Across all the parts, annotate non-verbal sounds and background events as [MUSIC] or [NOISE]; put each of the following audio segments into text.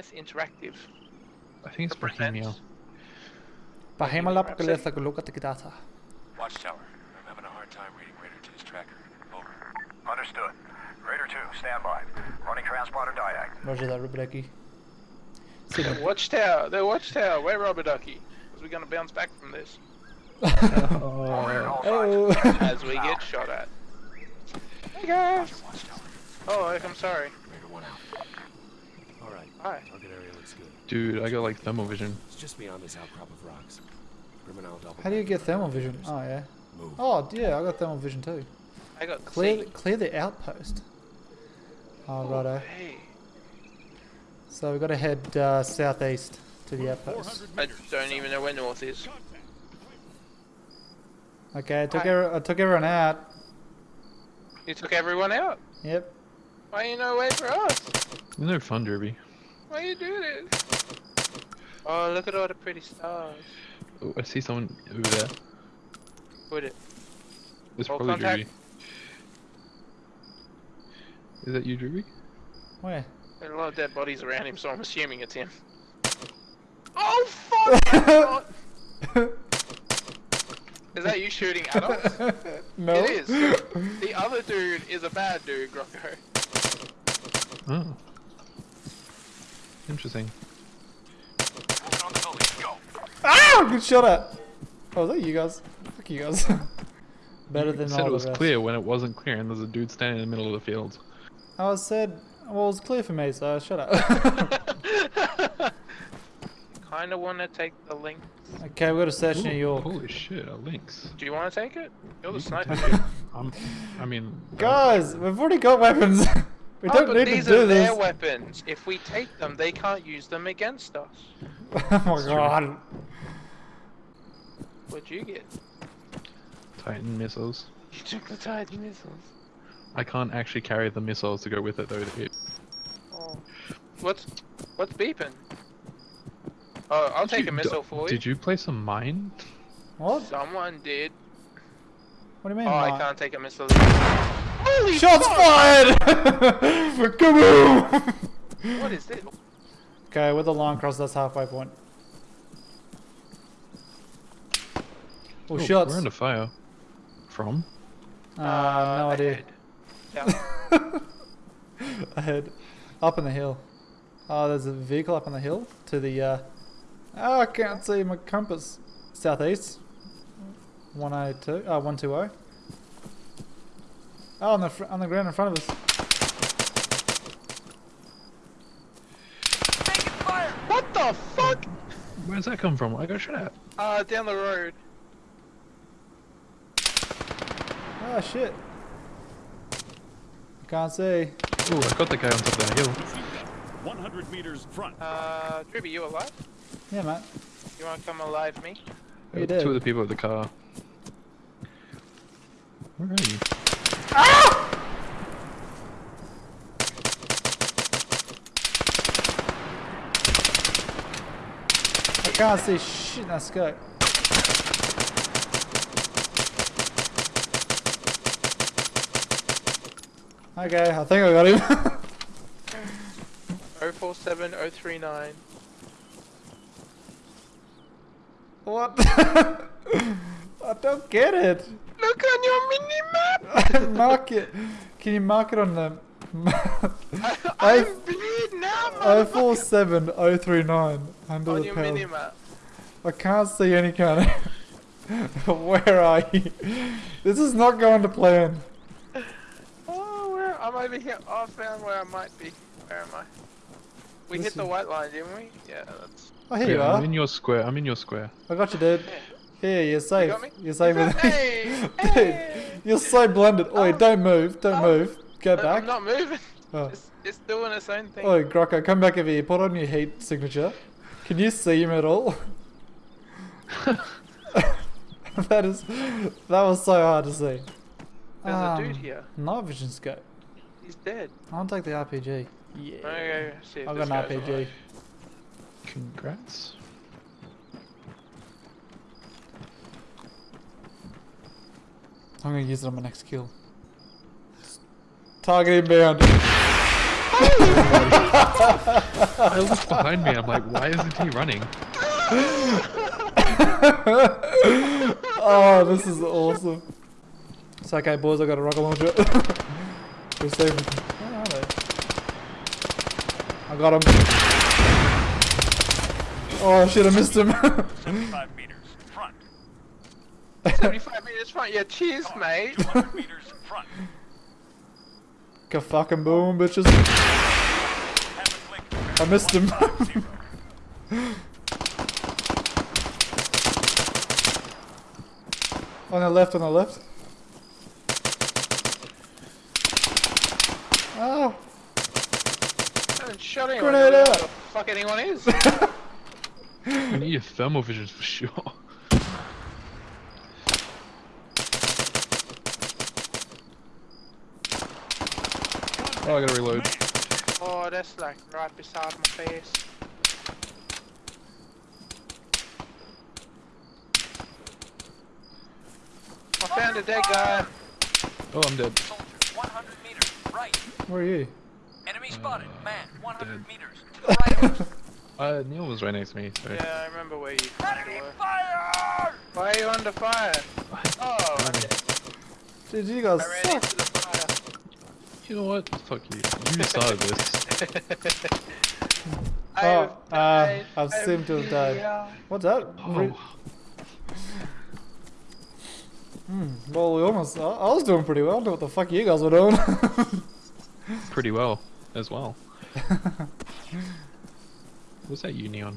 Behemoth Interactive. I think it's Bohemia. represents- Bahemala Galesa Guluka Tikidata. Watchtower. I'm having a hard time reading Raider 2's tracker. Over. Understood. Raider 2, stand by. Running transponder diag. Roger that, Rubideki. The [LAUGHS] Watchtower, the Watchtower, where Robert Ducky? Because we're gonna bounce back from this [LAUGHS] Overhead [LAUGHS] all Oh. as we get shot at. Hey guys! Oh, I'm sorry. Raider 1 out. Alright. Hi. Target area looks good. Dude, I got like thermal vision. It's just beyond this outcrop of rocks. How do you get thermal vision? Oh, yeah. Move. Oh, yeah, I got thermal vision too. I got Clear, C. clear the outpost. Oh, righto. Hey, So we've got to head uh, southeast to the outpost. I don't even know where north is. Okay, I took, Hi. every, I took everyone out. You took everyone out. Yep. Why you no wait for us? No fun, Derby. Why are you do this? Oh, look at all the pretty stars. Oh, I see someone over there. Put it. It's Full probably contact. Derby. Is that you, Derby? Where? There are a lot of dead bodies around him, so I'm assuming it's him. Oh fuck! [LAUGHS] is that you shooting at us? [LAUGHS] no. It is. The other dude is a bad dude, Grocko. Oh. Interesting. Moving on the building. Go. Ah! Good shot at. Oh, is that you guys? Fuck you guys. [LAUGHS] Better You than said all it was clear when it wasn't clear, and there's a dude standing in the middle of the field. I said, well, it was clear for me, so shut up. [LAUGHS] Kinda wanna take the link. okay, we've got a search New Ooh, York. Holy shit, a lynx. Do you wanna take it? You're the You sniper. [LAUGHS] I'm, I mean, Guys, we've already got weapons. We Oh, don't but need to these do are their weapons. If we take them, they can't use them against us. [LAUGHS] oh my god. What'd you get? Titan missiles. [LAUGHS] You took the Titan missiles. I can't actually carry the missiles to go with it though. to hit. Oh. What's what's beeping? Oh, I'll take a missile for you. Did you place a mine? What? Someone did. What do you mean? Oh, I can't take a missile. Holy Shots fuck! fired! [LAUGHS] Kaboom! What is this? okay, with the long cross, that's halfway point. Oh, Oh, shots. We're under fire. From? Uh, no idea. ahead. Yeah. [LAUGHS] Ahead. Up on the hill. Oh, there's a vehicle up on the hill to the, uh... Oh, I can't see my compass. Southeast. 102, uh, 120. Oh, on the, fr- on the ground in front of us. Fire. what the fuck? Where's that come from? I got shot at. Uh, down the road. Oh, shit. I Can't see. Oh, I got the guy on top of that hill. 100 meters front. Uh, Dribby, you alive? Yeah, mate. You wanna come alive me? You Uh, did. Two of the people at the car. Where are you? I can't see shit in that scope. Okay, I think I got him. [LAUGHS] 047039. what? [LAUGHS] I don't get it. Look on your mini map! [LAUGHS] mark it. Can you mark it on the I'm bleeding now, motherfucker! 047039 under On the your panel. mini. I can't see any kind of. [LAUGHS] Where are you? This is not going to plan. Oh, where? I'm over here. Oh, I found where I might be. Where am I? We This hit the white line, didn't we? Yeah, that's. Oh, here you Yeah, I'm in your square. I'm in your square. I got you, dude. [LAUGHS] Here, you're safe. got me? You're safe You with got- Hey! [LAUGHS] Dude, you're so blended. Oi, Oh. don't move. Don't Oh. move. Go No, back. I'm not moving. Oh. [LAUGHS] It's, it's doing its own thing. Oi, Grocko, come back over here. Put on your heat signature. Can you see him at all? [LAUGHS] [LAUGHS] that is, that was so hard to see. There's a dude Um, here. Night vision scope. He's dead. I'll take the RPG. Yeah. Okay, see I've got an RPG. alive. Congrats. I'm gonna use it on my next kill. Target inbound. I looked behind me. I'm like, why isn't he running? [LAUGHS] oh, this is awesome. It's okay, boys. I got a rocket launcher. We're safe. Where are they? I got him. Oh shit! I missed him. 75 meters front. [LAUGHS] 75 meters front. Yeah, cheers, mate. 200 meters front. Ka fucking boom, bitches. Have a click. I missed him. [LAUGHS] on the left, on the left. Oh, I haven't shot anyone. Grenade I out. the fuck anyone is. [LAUGHS] You need your thermal vision for sure. Oh, I gotta reload. oh, that's like right beside my face. I found a dead guy. Oh, I'm dead. Soldier, 100 meters, right. where are you? Enemy spotted. Man, 100 dead. [LAUGHS] meters. To the right of us. Uh, Neil was right next to me, so. Yeah, I remember where you Enemy were. fire! Why are you under fire? Oh, I'm dead. Dude, you guys suck. Into the fire. You know what? Fuck you. You [LAUGHS] saw this. Oh, uh. I've I seemed to have died. died. What's that? Oh, Hmm, well, we almost. I, I was doing pretty well. I don't know what the fuck you guys were doing. [LAUGHS] pretty well as well. [LAUGHS] What's that you, Neon?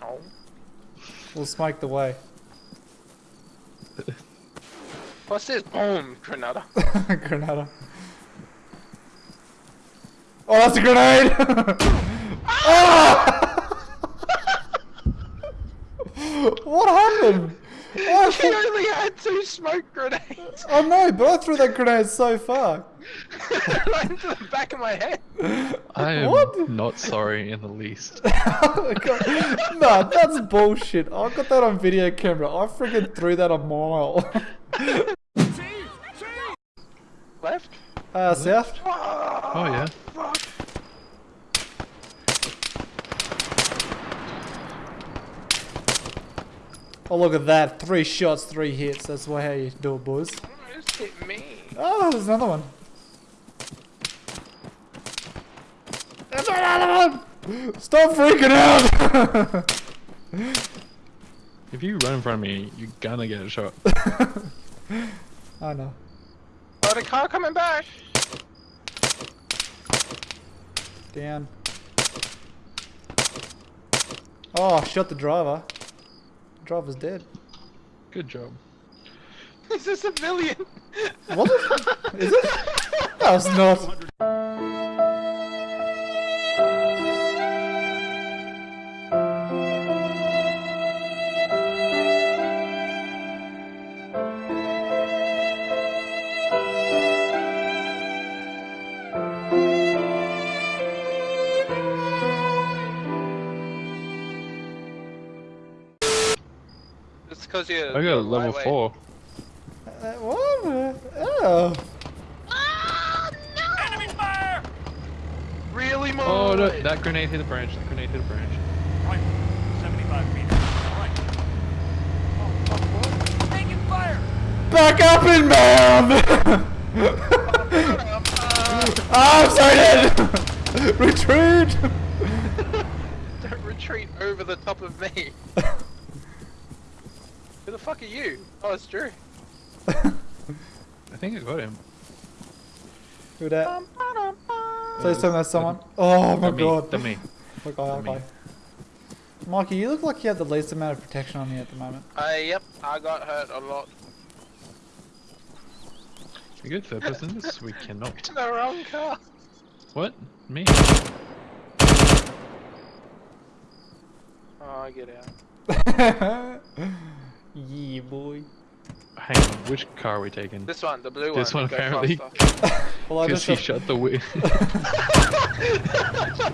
Oh. we'll smike the way. What's this? Boom, Grenada. Grenada. Oh, that's a grenade! oh! [LAUGHS] [LAUGHS] what happened? [LAUGHS] Oh, I he thought- only had two smoke grenades. oh no, but I threw that grenade so far. right into the back of my head. I am What? not sorry in the least. nah, that's bullshit. I got that on video camera. I freaking threw that a mile. Left? uh, south? Oh yeah. Fuck. Oh, look at that. Three shots, three hits. That's why how you do it, boys. Just hit me. Oh, there's another one. There's another one! Stop freaking out! [LAUGHS] If you run in front of me, you're gonna get a shot. [LAUGHS] I know. Oh, the car coming back. Down. Oh, shot the driver. The driver's dead. Good job. It's a civilian. Was it? Is it? No, it's not. Because you're. I got a level lightweight. four. Uh, what? Oh. Enemy fire! Really, more? Oh, no, that grenade hit a branch. That grenade hit a branch. Right. 75 meters. Right. Taking fire! Back up inbound! [LAUGHS] Ah, I'm sorry, dead! Retreat! Don't [LAUGHS] retreat over the top of me. [LAUGHS] Who the fuck are you? Oh, it's Drew. [LAUGHS] I think I got him. Who that? Please tell me that's someone. Oh my That me. god. That me. [LAUGHS] Okay, me. okay. Mikey, you look like you have the least amount of protection on you at the moment. Uh, yep, I got hurt a lot. We good third person in this? We cannot. [LAUGHS] The wrong car. What? Me? Oh, I get out. Yeah, boy. Hang on, which car are we taking? This one, the blue This one. This one apparently. [LAUGHS] Well, I Because just he got- shut the wheel. [LAUGHS] [LAUGHS]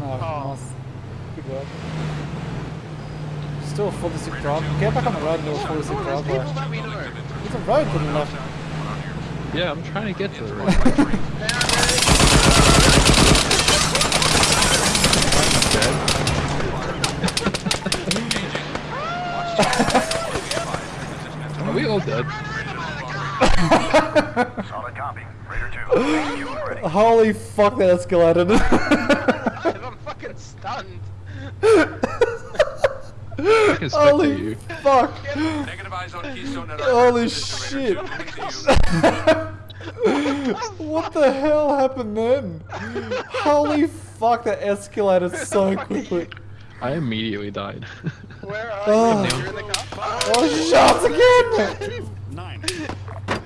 Oh, Oh. nice. Good work. Still a 46 drive. Get back on the road and do a 46 there's drive. people bro. that we know. There's a road to the left. Yeah, I'm trying to get to the One right. by three. Are we all dead? Solid copy. Raider 2, you ready. Holy fuck, that escalated. I'm fucking stunned. I can spec Holy you. fuck. Negative eyes on Keystone at Holy shit. Raider 2. Moving to you. [LAUGHS] what the hell happened then? Holy fuck, that escalated so [LAUGHS] quickly. I immediately died. [LAUGHS] Where are Oh. you? You're in the car. Oh, shots again! Nine.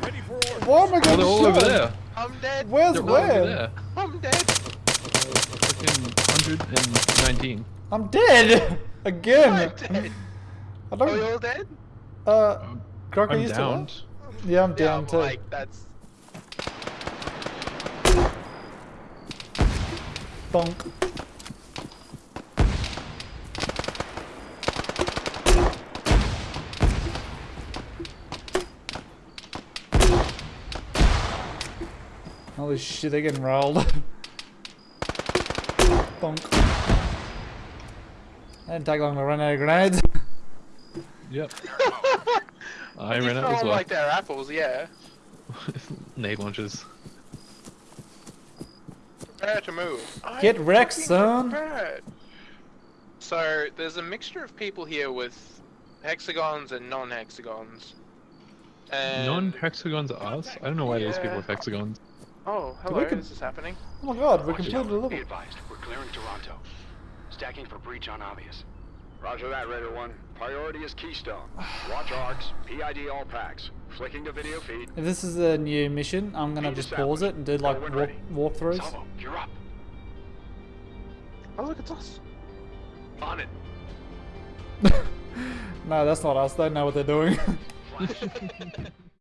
Ready for order. Why am I oh, they're all over there. I'm dead. Where's They're all over there. I'm dead. Fucking 119. I'm dead! [LAUGHS] Again! I'm dead. I Are we don't. all dead? Uh, Crocker, I'm you still downed. Yeah, I'm Yeah, down I'm too. like that's. Bonk. Holy shit, they're getting rolled. [LAUGHS] Bonk. I didn't take long to run out of grenades. Yep. [LAUGHS] I ran out throw as well. like they're apples, yeah. [LAUGHS] Nade launches. Prepare to move. I'm Get wrecked, son. prepared. So there's a mixture of people here with hexagons and non-hexagons. And Non-hexagons are us? I don't know why there's people Yeah. with hexagons. Oh, we hello. con- Is this happening? Oh my god, we Watch completed the out. level. Be advised, we're clearing Toronto. Stacking for breach on obvious. Roger that, Raider 1. Priority is Keystone. Watch [SIGHS] arcs, PID all packs. Flicking to video feed. If this is a new mission, I'm gonna Feed just established. pause it and do like When walk, ready. walkthroughs. Salvo, you're up. Oh, look, it's us. On it. [LAUGHS] no, that's not us. They know what they're doing. Flash. [LAUGHS]